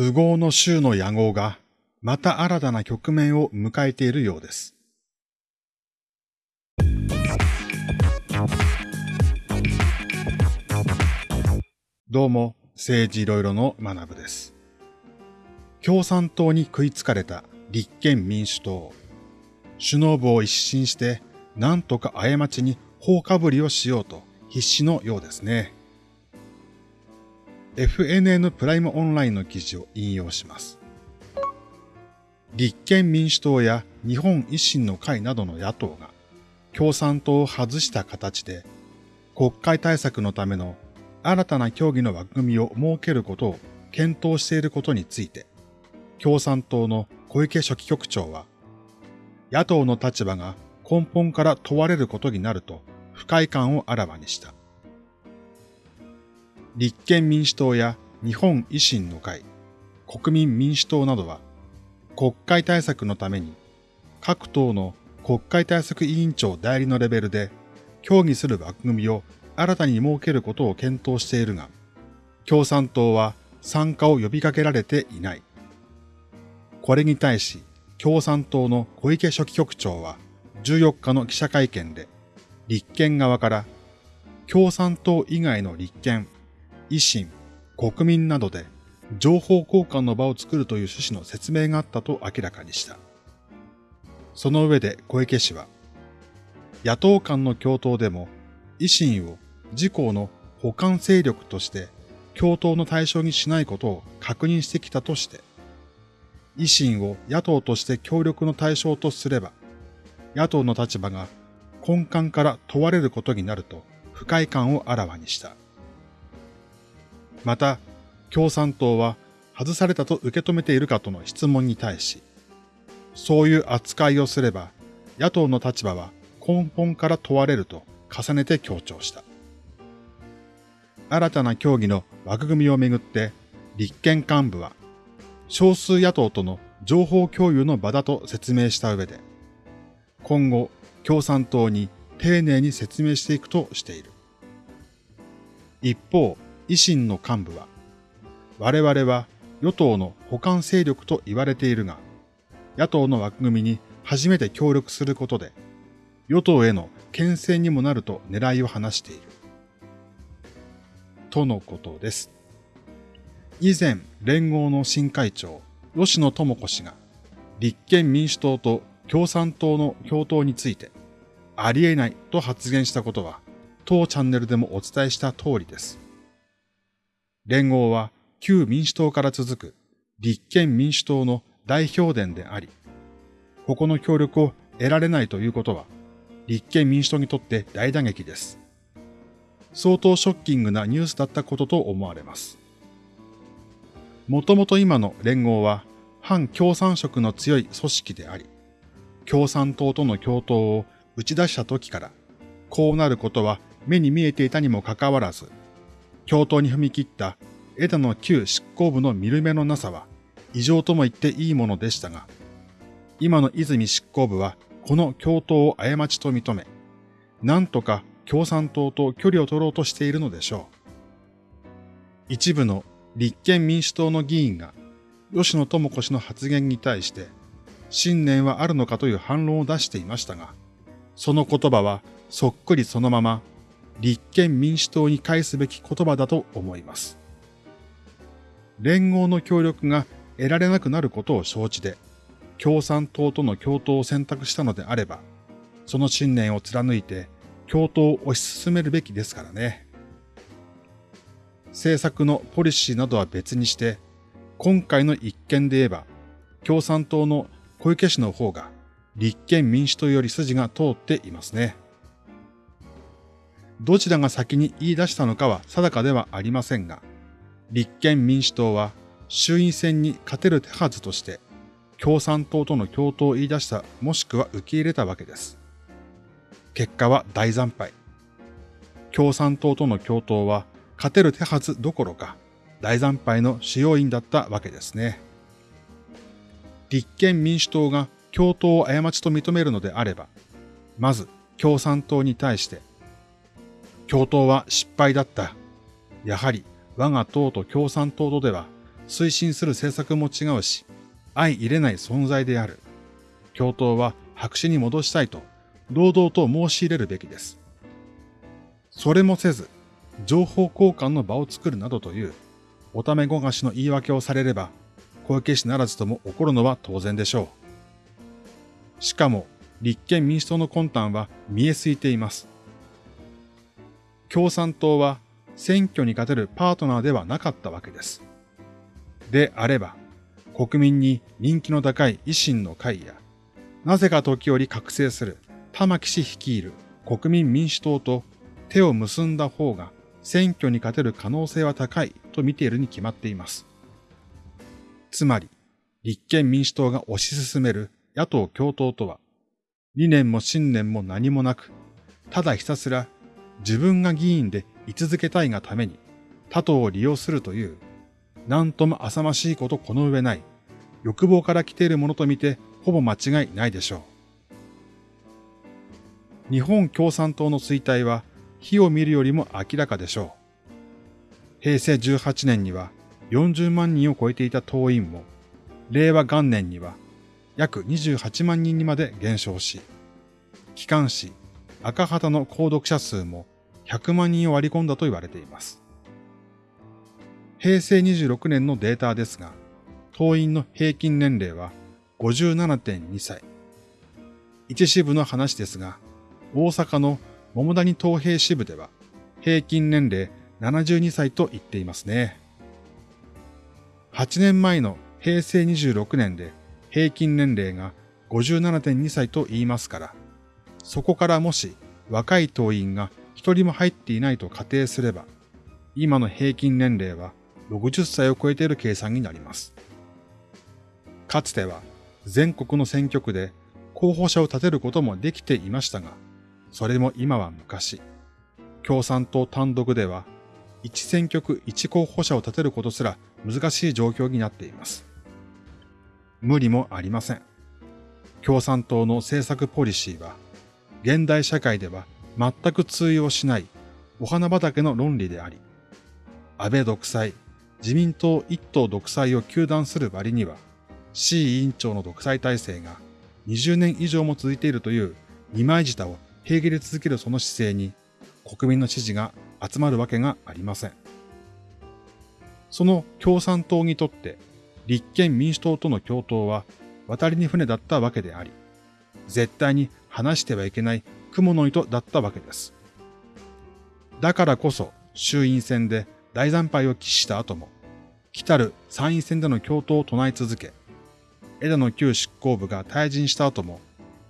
右合の州の野合がまた新たな局面を迎えているようです。どうも、政治いろいろの学部です。共産党に食いつかれた立憲民主党。首脳部を一新して、なんとか過ちに放かぶりをしようと必死のようですね。FNN プライムオンラインの記事を引用します。立憲民主党や日本維新の会などの野党が共産党を外した形で国会対策のための新たな協議の枠組みを設けることを検討していることについて、共産党の小池書記局長は、野党の立場が根本から問われることになると不快感をあらわにした。立憲民主党や日本維新の会、国民民主党などは、国会対策のために、各党の国会対策委員長代理のレベルで協議する枠組みを新たに設けることを検討しているが、共産党は参加を呼びかけられていない。これに対し、共産党の小池書記局長は14日の記者会見で、立憲側から共産党以外の立憲、維新、国民などで情報交換の場を作るという趣旨の説明があったと明らかにした。その上で小池氏は、野党間の共闘でも維新を自公の補完勢力として共闘の対象にしないことを確認してきたとして、維新を野党として協力の対象とすれば、野党の立場が根幹から問われることになると不快感をあらわにした。また、共産党は外されたと受け止めているかとの質問に対し、そういう扱いをすれば、野党の立場は根本から問われると重ねて強調した。新たな協議の枠組みをめぐって立憲幹部は少数野党との情報共有の場だと説明した上で今後共産党に丁寧に説明していくとしている。一方、維新の幹部は我々は与党の補完勢力と言われているが野党の枠組みに初めて協力することで与党への牽制にもなると狙いを話している。とのことです。以前、連合の新会長、吉野智子氏が、立憲民主党と共産党の共闘について、ありえないと発言したことは、当チャンネルでもお伝えした通りです。連合は旧民主党から続く立憲民主党の代表伝であり、ここの協力を得られないということは、立憲民主党にとって大打撃です。相当ショッキングなニュースだったことと思われます。もともと今の連合は反共産色の強い組織であり、共産党との共闘を打ち出した時から、こうなることは目に見えていたにもかかわらず、共闘に踏み切った枝野旧執行部の見る目のなさは異常とも言っていいものでしたが、今の泉執行部はこの共闘を過ちと認め、なんとか共産党と距離を取ろうとしているのでしょう。一部の立憲民主党の議員が吉野智子氏の発言に対して信念はあるのかという反論を出していましたが、その言葉はそっくりそのまま立憲民主党に返すべき言葉だと思います。連合の協力が得られなくなることを承知で、共産党との共闘を選択したのであれば、その信念を貫いて共闘を推し進めるべきですからね。政策のポリシーなどは別にして、今回の一件で言えば、共産党の小池氏の方が立憲民主党より筋が通っていますね。どちらが先に言い出したのかは定かではありませんが、立憲民主党は衆院選に勝てる手はずとして、共産党との共闘を言い出したもしくは受け入れたわけです。結果は大惨敗。共産党との共闘は勝てる手はずどころか大惨敗の主要因だったわけですね。立憲民主党が共闘を過ちと認めるのであれば、まず共産党に対して、共闘は失敗だった。やはり我が党と共産党とでは推進する政策も違うし、相入れない存在である。共闘は白紙に戻したいと、堂々と申し入れるべきです。それもせず、情報交換の場を作るなどという、おためごがしの言い訳をされれば、小池氏ならずとも怒るのは当然でしょう。しかも、立憲民主党の魂胆は見えすいています。共産党は選挙に勝てるパートナーではなかったわけです。であれば、国民に人気の高い維新の会や、なぜか時折覚醒する玉木氏率いる国民民主党と手を結んだ方が選挙に勝てる可能性は高いと見ているに決まっています。つまり、立憲民主党が推し進める野党共闘とは、理念も信念も何もなく、ただひたすら自分が議員で居続けたいがために他党を利用するという、なんとも浅ましいことこの上ない、欲望から来ているものとみてほぼ間違いないでしょう。日本共産党の衰退は火を見るよりも明らかでしょう。平成18年には40万人を超えていた党員も、令和元年には約28万人にまで減少し、機関紙赤旗の購読者数も100万人を割り込んだと言われています。平成26年のデータですが、党員の平均年齢は57.2歳。一支部の話ですが、大阪の桃谷東平支部では平均年齢72歳と言っていますね。8年前の平成26年で平均年齢が57.2歳と言いますから、そこからもし若い党員が一人も入っていないと仮定すれば、今の平均年齢は60歳を超えている計算になります。かつては全国の選挙区で候補者を立てることもできていましたが、それも今は昔、共産党単独では、一選挙区一候補者を立てることすら難しい状況になっています。無理もありません。共産党の政策ポリシーは、現代社会では全く通用しないお花畑の論理であり、安倍独裁、自民党一党独裁を求断する割には、C 委員長の独裁体制が20年以上も続いているという二枚舌を平気で続けるその姿勢に国民の支持が集まるわけがありません。その共産党にとって立憲民主党との共闘は渡りに船だったわけであり、絶対に話してはいけない雲の糸だったわけです。だからこそ衆院選で大惨敗を喫した後も、来たる参院選での共闘を唱え続け、枝野旧執行部が退陣した後も、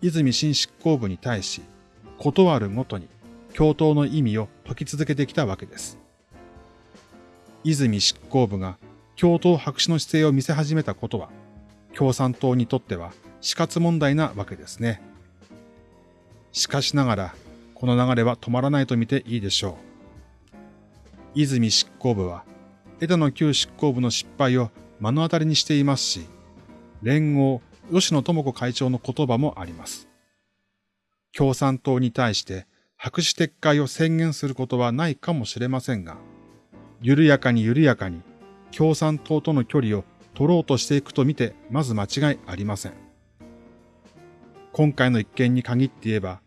泉新執行部に対し、断るごとに共闘の意味を解き続けてきたわけです。泉執行部が共闘白紙の姿勢を見せ始めたことは、共産党にとっては死活問題なわけですね。しかしながら、この流れは止まらないと見ていいでしょう。泉執行部は、枝野旧執行部の失敗を目の当たりにしていますし、連合吉野智子会長の言葉もあります。共産党に対して白紙撤回を宣言することはないかもしれませんが、緩やかに緩やかに共産党との距離を取ろうとしていくと見てまず間違いありません。今回の一件に限って言えば、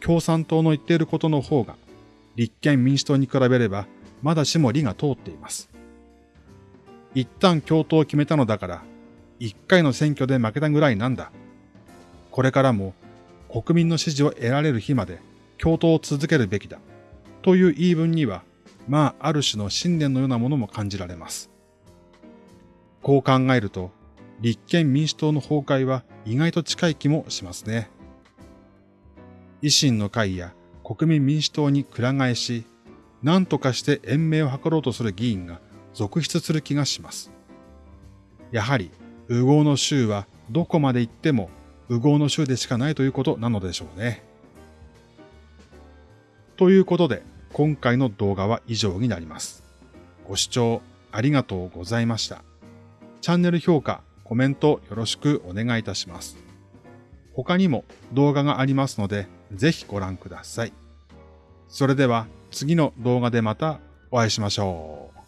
共産党の言っていることの方が、立憲民主党に比べれば、まだしも理が通っています。一旦共闘を決めたのだから、一回の選挙で負けたぐらいなんだ。これからも国民の支持を得られる日まで共闘を続けるべきだ。という言い分には、まあ、ある種の信念のようなものも感じられます。こう考えると、立憲民主党の崩壊は意外と近い気もしますね。維新の会や国民民主党にくら替えし、何とかして延命を図ろうとする議員が続出する気がします。やはり、右合の州はどこまで行っても右合の州でしかないということなのでしょうね。ということで、今回の動画は以上になります。ご視聴ありがとうございました。チャンネル評価、コメントよろしくお願いいたします。他にも動画がありますので、ぜひご覧ください。それでは次の動画でまたお会いしましょう。